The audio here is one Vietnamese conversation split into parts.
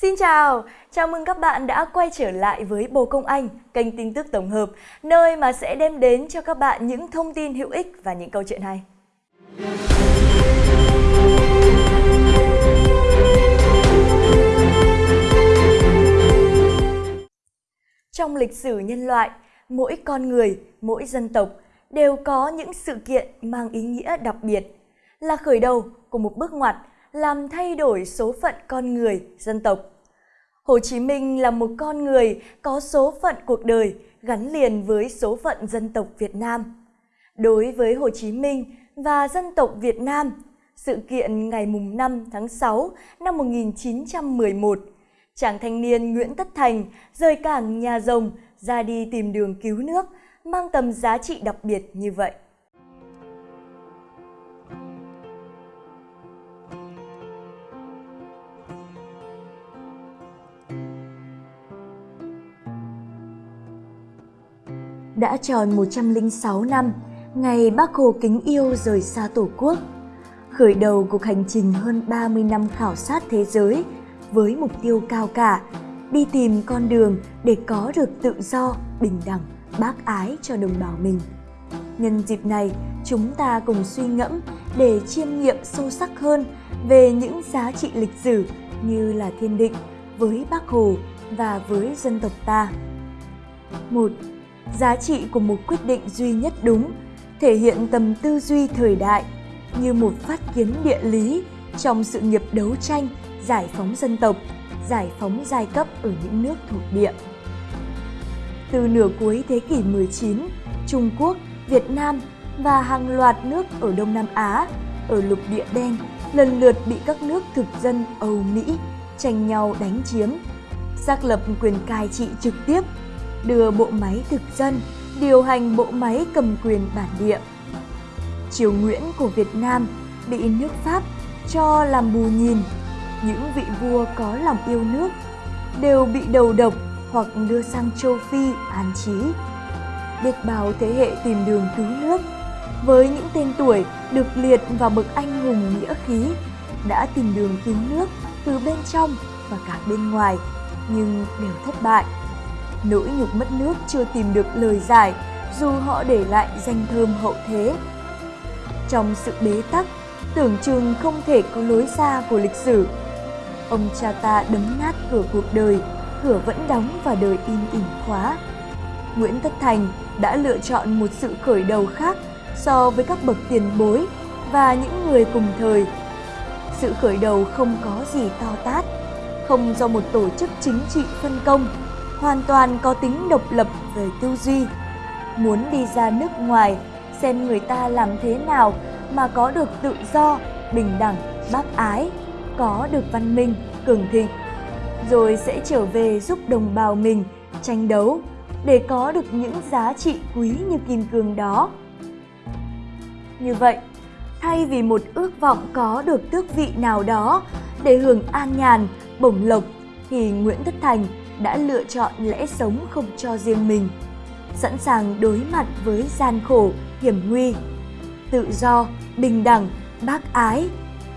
Xin chào, chào mừng các bạn đã quay trở lại với Bồ Công Anh, kênh tin tức tổng hợp, nơi mà sẽ đem đến cho các bạn những thông tin hữu ích và những câu chuyện hay. Trong lịch sử nhân loại, mỗi con người, mỗi dân tộc đều có những sự kiện mang ý nghĩa đặc biệt, là khởi đầu của một bước ngoặt làm thay đổi số phận con người, dân tộc. Hồ Chí Minh là một con người có số phận cuộc đời gắn liền với số phận dân tộc Việt Nam. Đối với Hồ Chí Minh và dân tộc Việt Nam, sự kiện ngày 5 tháng 6 năm 1911, chàng thanh niên Nguyễn Tất Thành rời cảng nhà rồng ra đi tìm đường cứu nước mang tầm giá trị đặc biệt như vậy. Đã tròn 106 năm, ngày Bác Hồ kính yêu rời xa Tổ quốc, khởi đầu cuộc hành trình hơn 30 năm khảo sát thế giới với mục tiêu cao cả, đi tìm con đường để có được tự do, bình đẳng, bác ái cho đồng bào mình. Nhân dịp này, chúng ta cùng suy ngẫm để chiêm nghiệm sâu sắc hơn về những giá trị lịch sử như là thiên định với Bác Hồ và với dân tộc ta. Một, Giá trị của một quyết định duy nhất đúng thể hiện tầm tư duy thời đại như một phát kiến địa lý trong sự nghiệp đấu tranh giải phóng dân tộc, giải phóng giai cấp ở những nước thuộc địa. Từ nửa cuối thế kỷ 19, Trung Quốc, Việt Nam và hàng loạt nước ở Đông Nam Á, ở lục địa đen lần lượt bị các nước thực dân Âu Mỹ tranh nhau đánh chiếm, xác lập quyền cai trị trực tiếp, đưa bộ máy thực dân điều hành bộ máy cầm quyền bản địa. Triều Nguyễn của Việt Nam bị nước Pháp cho làm bù nhìn, những vị vua có lòng yêu nước đều bị đầu độc hoặc đưa sang châu Phi an trí. Biết bao thế hệ tìm đường cứu nước, với những tên tuổi được liệt vào bậc anh hùng nghĩa khí, đã tìm đường cứu nước từ bên trong và cả bên ngoài, nhưng đều thất bại. Nỗi nhục mất nước chưa tìm được lời giải dù họ để lại danh thơm hậu thế. Trong sự bế tắc, tưởng chừng không thể có lối ra của lịch sử. Ông cha ta đấm nát cửa cuộc đời, cửa vẫn đóng và đời im ỉm khóa. Nguyễn Tất Thành đã lựa chọn một sự khởi đầu khác so với các bậc tiền bối và những người cùng thời. Sự khởi đầu không có gì to tát, không do một tổ chức chính trị phân công, hoàn toàn có tính độc lập về tư duy. Muốn đi ra nước ngoài, xem người ta làm thế nào mà có được tự do, bình đẳng, bác ái, có được văn minh, cường thịnh. Rồi sẽ trở về giúp đồng bào mình tranh đấu để có được những giá trị quý như kim cương đó. Như vậy, thay vì một ước vọng có được tước vị nào đó để hưởng an nhàn, bổng lộc, thì Nguyễn Tất Thành đã lựa chọn lẽ sống không cho riêng mình, sẵn sàng đối mặt với gian khổ, hiểm nguy. Tự do, bình đẳng, bác ái,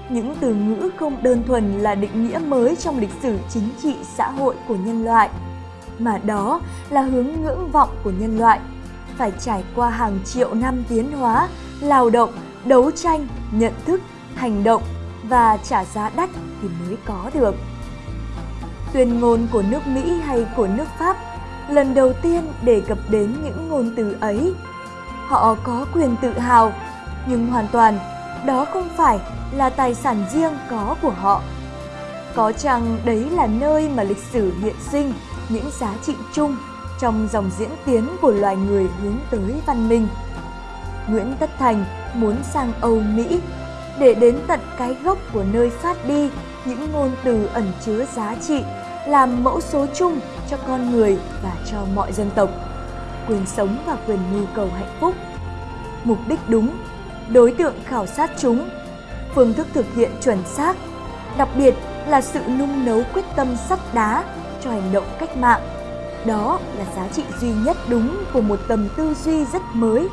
những từ ngữ không đơn thuần là định nghĩa mới trong lịch sử chính trị xã hội của nhân loại, mà đó là hướng ngưỡng vọng của nhân loại, phải trải qua hàng triệu năm tiến hóa, lao động, đấu tranh, nhận thức, hành động và trả giá đắt thì mới có được tuyên ngôn của nước Mỹ hay của nước Pháp lần đầu tiên đề cập đến những ngôn từ ấy. Họ có quyền tự hào, nhưng hoàn toàn đó không phải là tài sản riêng có của họ. Có chăng đấy là nơi mà lịch sử hiện sinh những giá trị chung trong dòng diễn tiến của loài người hướng tới văn minh. Nguyễn Tất Thành muốn sang Âu Mỹ để đến tận cái gốc của nơi phát đi những ngôn từ ẩn chứa giá trị làm mẫu số chung cho con người và cho mọi dân tộc, quyền sống và quyền nhu cầu hạnh phúc. Mục đích đúng, đối tượng khảo sát chúng, phương thức thực hiện chuẩn xác, đặc biệt là sự nung nấu quyết tâm sắt đá cho hành động cách mạng. Đó là giá trị duy nhất đúng của một tầm tư duy rất mới,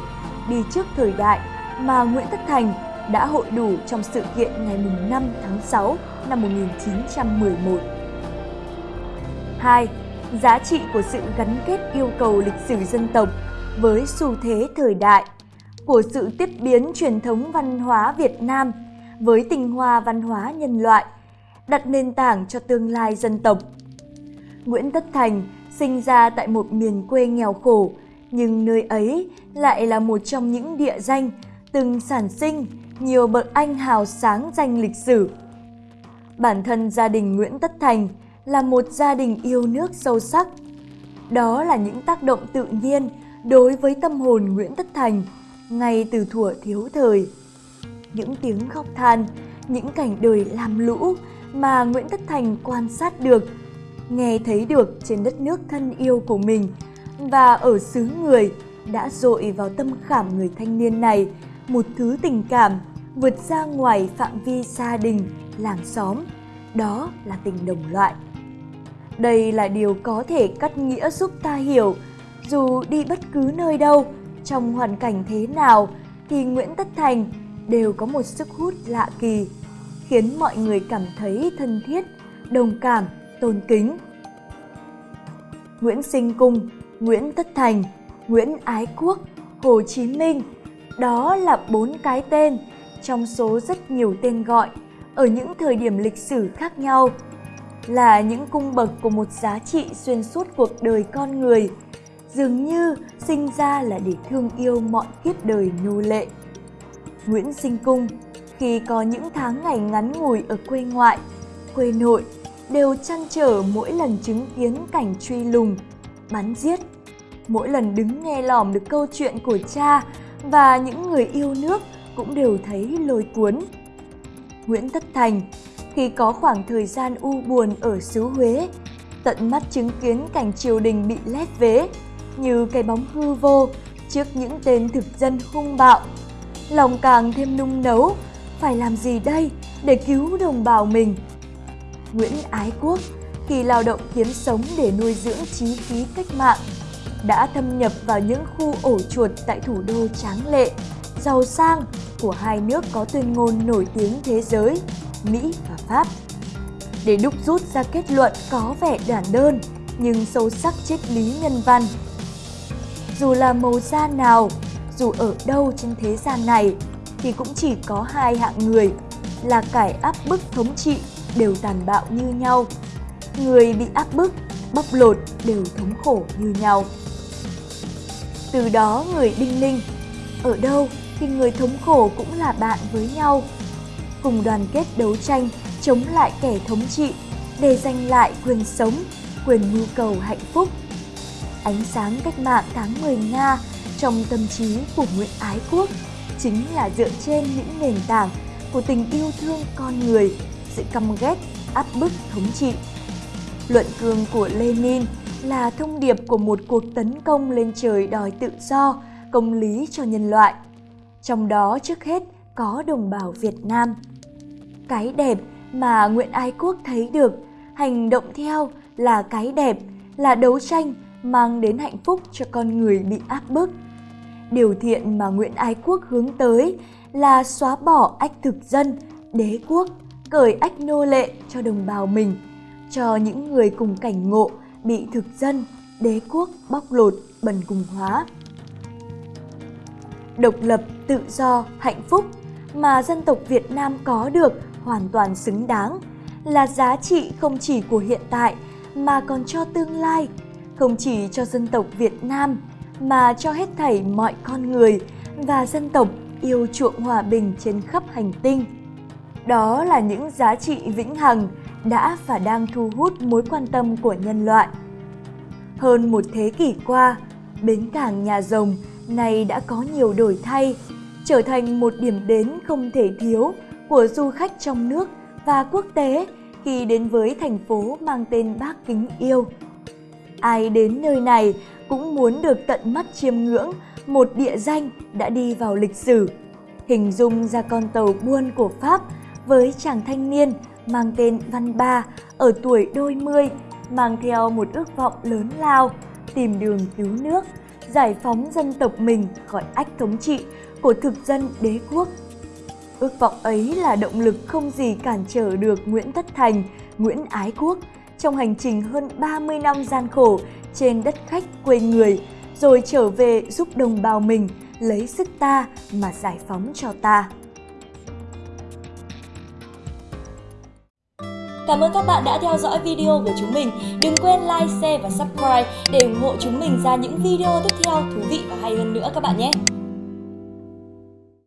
đi trước thời đại mà Nguyễn Tất Thành đã hội đủ trong sự kiện ngày 5 tháng 6 năm 1911. 2. Giá trị của sự gắn kết yêu cầu lịch sử dân tộc với xu thế thời đại, của sự tiếp biến truyền thống văn hóa Việt Nam với tinh hoa văn hóa nhân loại, đặt nền tảng cho tương lai dân tộc. Nguyễn Tất Thành sinh ra tại một miền quê nghèo khổ, nhưng nơi ấy lại là một trong những địa danh từng sản sinh nhiều bậc anh hào sáng danh lịch sử. Bản thân gia đình Nguyễn Tất Thành là một gia đình yêu nước sâu sắc. Đó là những tác động tự nhiên đối với tâm hồn Nguyễn Tất Thành ngay từ thuở thiếu thời. Những tiếng khóc than, những cảnh đời làm lũ mà Nguyễn Tất Thành quan sát được, nghe thấy được trên đất nước thân yêu của mình và ở xứ người đã dội vào tâm khảm người thanh niên này một thứ tình cảm vượt ra ngoài phạm vi gia đình, làng xóm, đó là tình đồng loại. Đây là điều có thể cắt nghĩa giúp ta hiểu, dù đi bất cứ nơi đâu, trong hoàn cảnh thế nào thì Nguyễn Tất Thành đều có một sức hút lạ kỳ, khiến mọi người cảm thấy thân thiết, đồng cảm, tôn kính. Nguyễn Sinh Cung, Nguyễn Tất Thành, Nguyễn Ái Quốc, Hồ Chí Minh, đó là bốn cái tên trong số rất nhiều tên gọi, ở những thời điểm lịch sử khác nhau, là những cung bậc của một giá trị xuyên suốt cuộc đời con người, dường như sinh ra là để thương yêu mọi kiếp đời nô lệ. Nguyễn sinh cung, khi có những tháng ngày ngắn ngủi ở quê ngoại, quê nội, đều chăn trở mỗi lần chứng kiến cảnh truy lùng, bắn giết. Mỗi lần đứng nghe lỏm được câu chuyện của cha và những người yêu nước cũng đều thấy lôi cuốn. Nguyễn Tất Thành khi có khoảng thời gian u buồn ở xứ Huế, tận mắt chứng kiến cảnh triều đình bị lép vế như cái bóng hư vô trước những tên thực dân hung bạo. Lòng càng thêm nung nấu, phải làm gì đây để cứu đồng bào mình? Nguyễn Ái Quốc khi lao động kiếm sống để nuôi dưỡng trí khí cách mạng đã thâm nhập vào những khu ổ chuột tại thủ đô tráng lệ, giàu sang của hai nước có tuyên ngôn nổi tiếng thế giới, Mỹ và Pháp. Để đúc rút ra kết luận có vẻ giản đơn nhưng sâu sắc triết lý nhân văn. Dù là màu da nào, dù ở đâu trên thế gian này thì cũng chỉ có hai hạng người là cải áp bức thống trị đều tàn bạo như nhau. Người bị áp bức, bóc lột đều thống khổ như nhau. Từ đó người đinh ninh, ở đâu thì người thống khổ cũng là bạn với nhau. Cùng đoàn kết đấu tranh chống lại kẻ thống trị để giành lại quyền sống, quyền mưu cầu hạnh phúc. Ánh sáng cách mạng tháng 10 Nga trong tâm trí của Nguyễn Ái Quốc chính là dựa trên những nền tảng của tình yêu thương con người, sự căm ghét, áp bức thống trị. Luận cương của Lenin là thông điệp của một cuộc tấn công lên trời đòi tự do, công lý cho nhân loại. Trong đó trước hết có đồng bào Việt Nam. Cái đẹp mà Nguyễn Ái Quốc thấy được, hành động theo là cái đẹp, là đấu tranh mang đến hạnh phúc cho con người bị áp bức. Điều thiện mà Nguyễn Ái Quốc hướng tới là xóa bỏ ách thực dân, đế quốc, cởi ách nô lệ cho đồng bào mình, cho những người cùng cảnh ngộ bị thực dân, đế quốc bóc lột, bần cùng hóa. Độc lập, tự do, hạnh phúc mà dân tộc Việt Nam có được hoàn toàn xứng đáng là giá trị không chỉ của hiện tại mà còn cho tương lai, không chỉ cho dân tộc Việt Nam mà cho hết thảy mọi con người và dân tộc yêu chuộng hòa bình trên khắp hành tinh. Đó là những giá trị vĩnh hằng đã và đang thu hút mối quan tâm của nhân loại. Hơn một thế kỷ qua, bến cảng nhà rồng nay đã có nhiều đổi thay, trở thành một điểm đến không thể thiếu của du khách trong nước và quốc tế khi đến với thành phố mang tên Bác Kính Yêu. Ai đến nơi này cũng muốn được tận mắt chiêm ngưỡng một địa danh đã đi vào lịch sử, hình dung ra con tàu buôn của Pháp với chàng thanh niên mang tên Văn Ba ở tuổi đôi mươi, mang theo một ước vọng lớn lao, tìm đường cứu nước, giải phóng dân tộc mình khỏi ách thống trị của thực dân đế quốc. Ước vọng ấy là động lực không gì cản trở được Nguyễn Tất Thành, Nguyễn Ái Quốc trong hành trình hơn 30 năm gian khổ trên đất khách quê người, rồi trở về giúp đồng bào mình lấy sức ta mà giải phóng cho ta. Cảm ơn các bạn đã theo dõi video của chúng mình. Đừng quên like, share và subscribe để ủng hộ chúng mình ra những video tiếp theo thú vị và hay hơn nữa các bạn nhé.